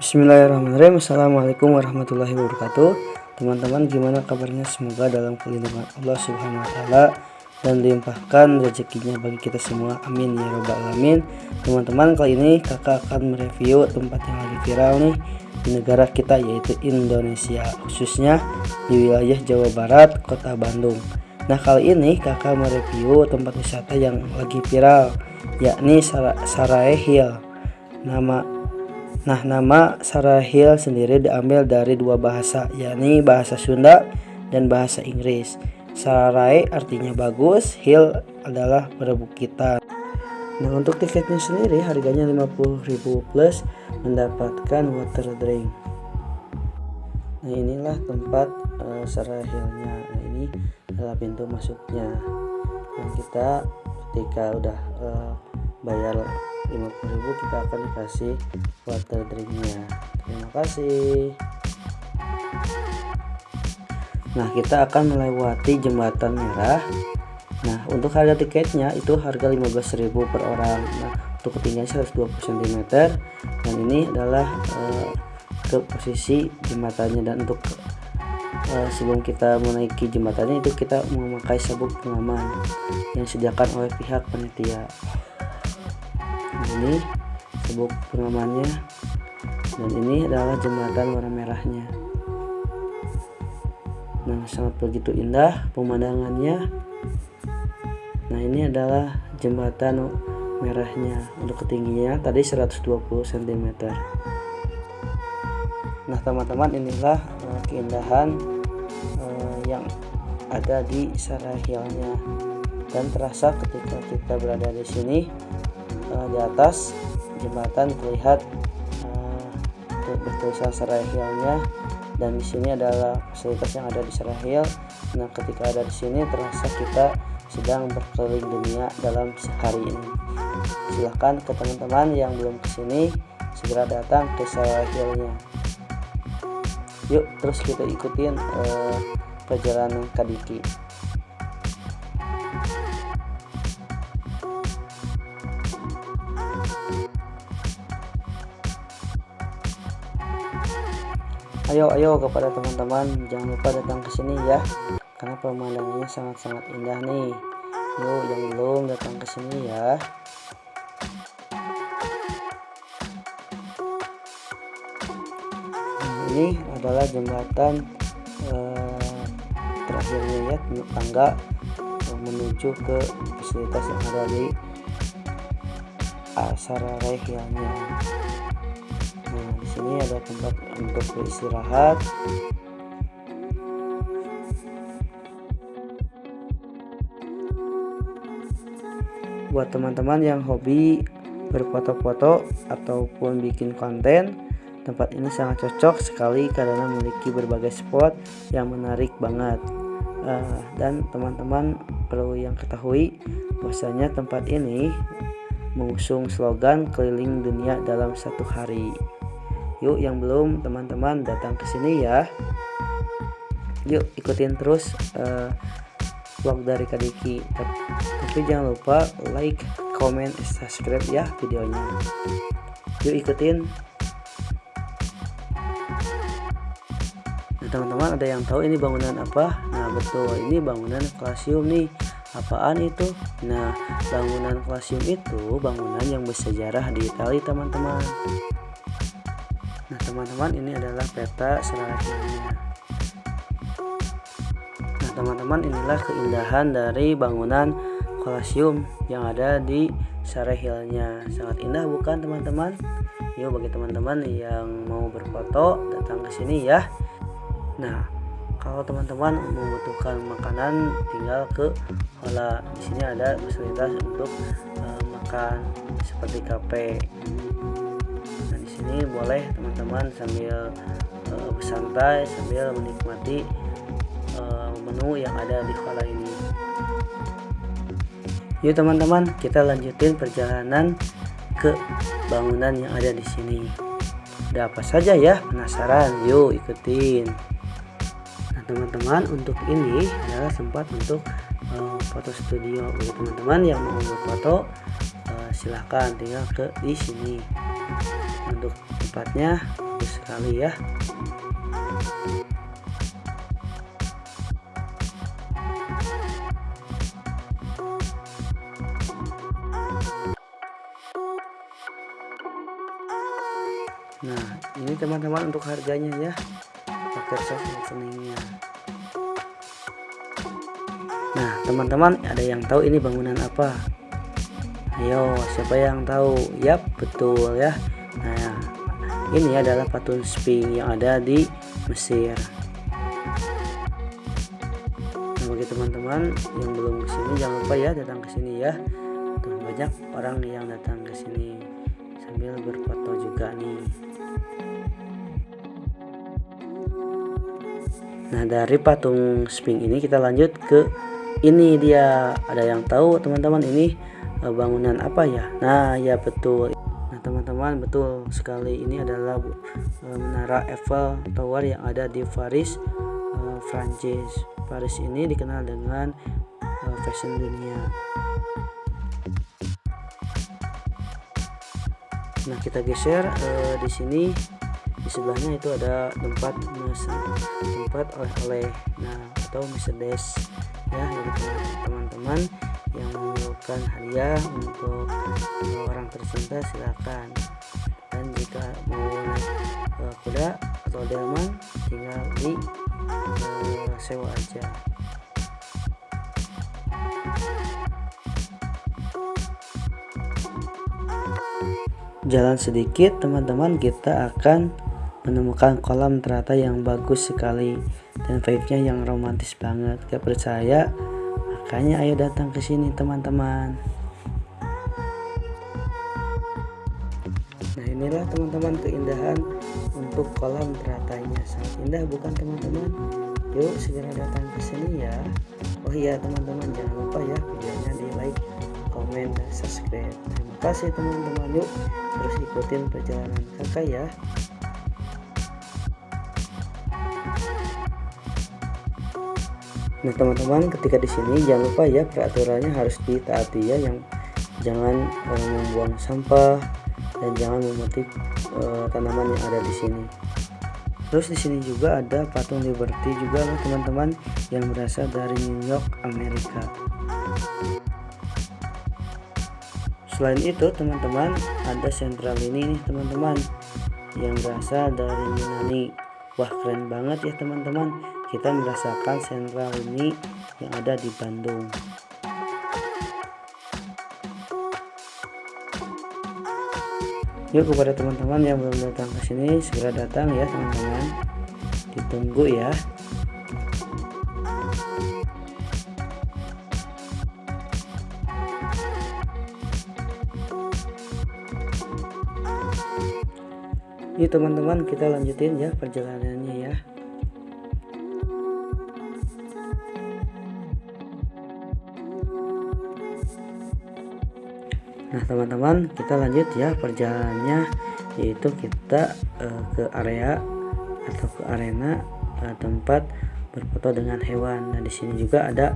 Bismillahirrahmanirrahim. Assalamualaikum warahmatullahi wabarakatuh. Teman-teman gimana kabarnya? Semoga dalam perlindungan Allah subhanahu wa ta'ala Dan dilimpahkan rezekinya bagi kita semua. Amin ya robbal alamin. Teman-teman kali ini kakak akan mereview tempat yang lagi viral nih Di negara kita yaitu Indonesia Khususnya di wilayah Jawa Barat, kota Bandung. Nah kali ini kakak mereview tempat wisata yang lagi viral Yakni Sarai Hill. Nama Nah, nama Sarahil sendiri diambil dari dua bahasa, yakni bahasa Sunda dan bahasa Inggris. Sarai artinya bagus, hill adalah perbukitan. Nah, untuk tiketnya sendiri harganya 50.000 plus mendapatkan water drink. Nah, inilah tempat uh, Sarahilnya. Nah, ini adalah pintu masuknya. Nah, kita ketika udah uh, bayar 50.000 kita akan dikasih water drinknya. Terima kasih. Nah kita akan melewati jembatan merah. Nah untuk harga tiketnya itu harga 15.000 per orang. Nah untuk ketinggian 120 cm dan ini adalah uh, ke posisi jembatannya. Dan untuk uh, sebelum kita menaiki jembatannya itu kita memakai sabuk pengaman yang disediakan oleh pihak ini sabuk pengamannya dan ini adalah jembatan warna merahnya. Nah sangat begitu indah pemandangannya. Nah ini adalah jembatan merahnya untuk ketinggiannya tadi 120 cm nah teman-teman inilah uh, keindahan uh, yang ada di Sarahilnya dan terasa ketika kita berada di sini uh, di atas jembatan terlihat uh, bertulisan Serahilnya dan di sini adalah fasilitas yang ada di Serahil. Nah, ketika ada di sini terasa kita sedang berkeliling dunia dalam sehari ini. Silahkan ke teman-teman yang belum ke sini segera datang ke Serahilnya. Yuk, terus kita ikutin uh, perjalanan Kadiki. Ayo ayo kepada teman-teman jangan lupa datang ke sini ya. Karena pemandangannya sangat-sangat indah nih. Yuk yang belum datang ke sini ya. Nah, ini adalah jembatan eh, terakhirnya ya tangga eh, menuju ke fasilitas yang ada di Asara Rehyanya sini ada tempat untuk beristirahat. Buat teman-teman yang hobi berfoto-foto ataupun bikin konten tempat ini sangat cocok sekali karena memiliki berbagai spot yang menarik banget. Uh, dan teman-teman perlu yang ketahui bahwasanya tempat ini mengusung slogan keliling dunia dalam satu hari Yuk yang belum teman-teman datang ke sini ya. Yuk ikutin terus uh, vlog dari Kadiki. Tapi jangan lupa like, comment, subscribe ya videonya. Yuk ikutin. Nah teman-teman ada yang tahu ini bangunan apa? Nah betul ini bangunan klasium nih. Apaan itu? Nah bangunan klasium itu bangunan yang bersejarah di Italia teman-teman. Nah teman-teman ini adalah peta selanjutnya. Nah teman-teman inilah keindahan dari bangunan kolasium yang ada di Sarehilnya. Sangat indah bukan teman-teman? Yuk bagi teman-teman yang mau berfoto datang ke sini ya. Nah kalau teman-teman membutuhkan makanan tinggal ke Hola. Di sini ada fasilitas untuk uh, makan seperti kafe sini boleh teman-teman sambil uh, bersantai sambil menikmati uh, menu yang ada di kola ini. Yuk teman-teman kita lanjutin perjalanan ke bangunan yang ada di sini. Ada apa saja ya? Penasaran? Yuk ikutin. Nah teman-teman untuk ini adalah sempat untuk uh, foto studio. Bagi teman-teman yang mau berfoto uh, silahkan tinggal ke di sini untuk tempatnya bagus sekali ya. Nah ini teman-teman untuk harganya ya. Paket soft openingnya. Nah teman-teman ada yang tahu ini bangunan apa? Ayo siapa yang tahu? Yap betul ya Nah ini adalah patung Sphinx yang ada di Mesir. Nah, bagi teman-teman yang belum ke sini jangan lupa ya datang ke sini ya. Tuh, banyak orang yang datang ke sini sambil berfoto juga nih. Nah dari patung Sphinx ini kita lanjut ke ini dia. Ada yang tahu teman-teman ini eh, bangunan apa ya? Nah ya betul teman-teman. Betul sekali ini adalah uh, menara Eiffel Tower yang ada di Paris Prancis Paris ini dikenal dengan uh, fashion dunia. Nah kita geser uh, di sini. Di sebelahnya itu ada tempat tempat oleh-oleh nah atau Mercedes ya teman-teman yang memerlukan hadiah untuk orang tercinta silakan dan jika mau naik uh, kuda atau delman tinggal di uh, sewa aja jalan sedikit teman-teman kita akan menemukan kolam teratai yang bagus sekali dan vibe-nya yang romantis banget. Gak percaya? Makanya ayo datang ke sini teman-teman. Nah inilah teman-teman keindahan untuk kolam teratainya. Sangat indah bukan teman-teman? Yuk segera datang ke sini ya. Oh iya teman-teman jangan lupa ya videonya di like, komen, dan subscribe. Terima kasih teman-teman. Yuk terus ikutin perjalanan kakak ya. Nah teman-teman ketika di sini jangan lupa ya peraturannya harus ditaati ya yang jangan uh, membuang sampah dan jangan memetik uh, tanaman yang ada di sini. Terus di sini juga ada patung Liberty juga loh teman-teman yang berasal dari New York Amerika. Selain itu teman-teman ada sentral ini nih teman-teman yang berasal dari Yunani. Wah keren banget ya teman-teman kita merasakan sentral ini yang ada di Bandung. Yuk kepada teman-teman yang belum datang ke sini segera datang ya teman-teman. Ditunggu ya. Yuk teman-teman kita lanjutin ya perjalanannya ya Nah teman-teman kita lanjut ya perjalanannya. Yaitu kita uh, ke area atau ke arena uh, tempat berfoto dengan hewan. Nah di sini juga ada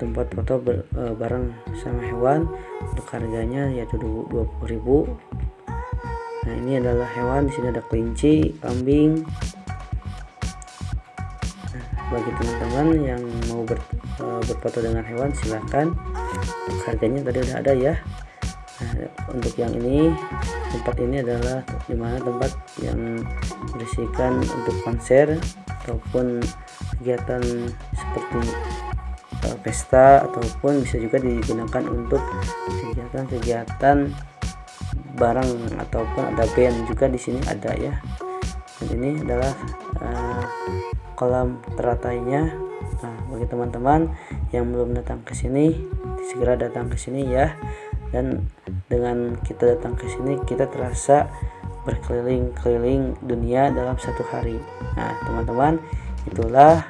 tempat foto ber, uh, bareng sama hewan. Untuk harganya yaitu 20.000 Nah ini adalah hewan. Di sini ada kelinci, kambing. Nah, bagi teman-teman yang mau ber, uh, berfoto dengan hewan silahkan harganya tadi udah ada ya untuk yang ini tempat ini adalah di mana tempat yang berisikan untuk konser ataupun kegiatan seperti uh, pesta ataupun bisa juga digunakan untuk kegiatan-kegiatan barang ataupun ada band juga di sini ada ya. Dan ini adalah uh, kolam teratainya. Nah bagi teman-teman yang belum datang ke sini segera datang ke sini ya dan dengan kita datang ke sini kita terasa berkeliling-keliling dunia dalam satu hari. Nah teman-teman itulah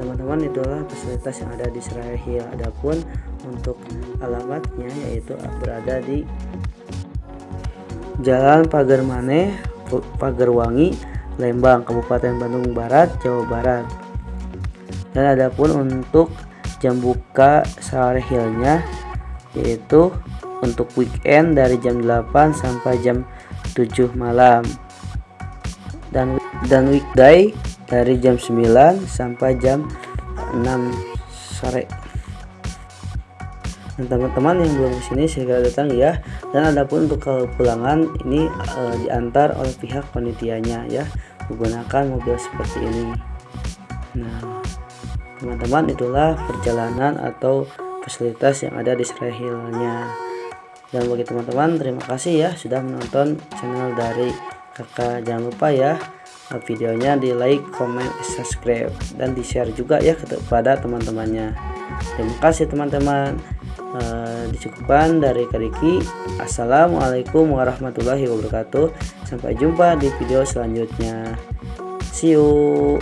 teman-teman itulah fasilitas yang ada di Seraya Hill adapun untuk alamatnya yaitu berada di Jalan Pagar Mane Pagarwangi Lembang Kabupaten Bandung Barat Jawa Barat. Dan adapun untuk jam buka Seraya Hillnya yaitu untuk weekend dari jam 8 sampai jam 7 malam. Dan dan weekday dari jam 9 sampai jam 6 sore. Dan teman-teman yang belum ke sini segera datang ya. Dan adapun untuk kepulangan ini e, diantar oleh pihak panitianya ya. Menggunakan mobil seperti ini. Nah teman-teman itulah perjalanan atau fasilitas yang ada di Srehilnya dan bagi teman-teman terima kasih ya sudah menonton channel dari kakak. Jangan lupa ya videonya di like, comment, subscribe dan di share juga ya kepada teman-temannya. Terima kasih teman-teman. Uh, dicukupkan dari Kariki. Assalamualaikum warahmatullahi wabarakatuh. Sampai jumpa di video selanjutnya. See you